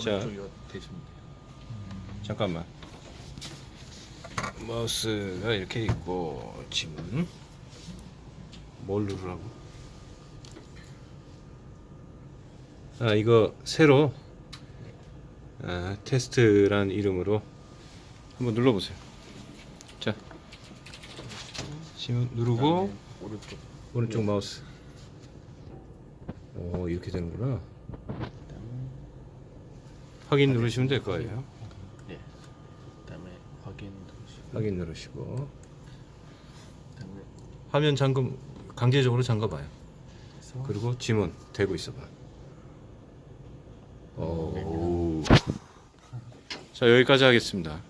자. 오른쪽이가 되시면 돼요. 잠깐만 마우스가 이렇게 있고 지금 뭘 누르라고 아 이거 새로 아, 테스트란 이름으로 한번 눌러보세요 자 지금 누르고 오른쪽. 오른쪽 마우스 오 이렇게 되는구나 확인 누르시면 될 거예요 예. 그다음에 확인 누르시고. 확인 누르시고 그다음에 화면 잠금 강제적으로 잠가봐요 그리고 지문 대고 있어봐. 오. 자 여기까지 하겠습니다.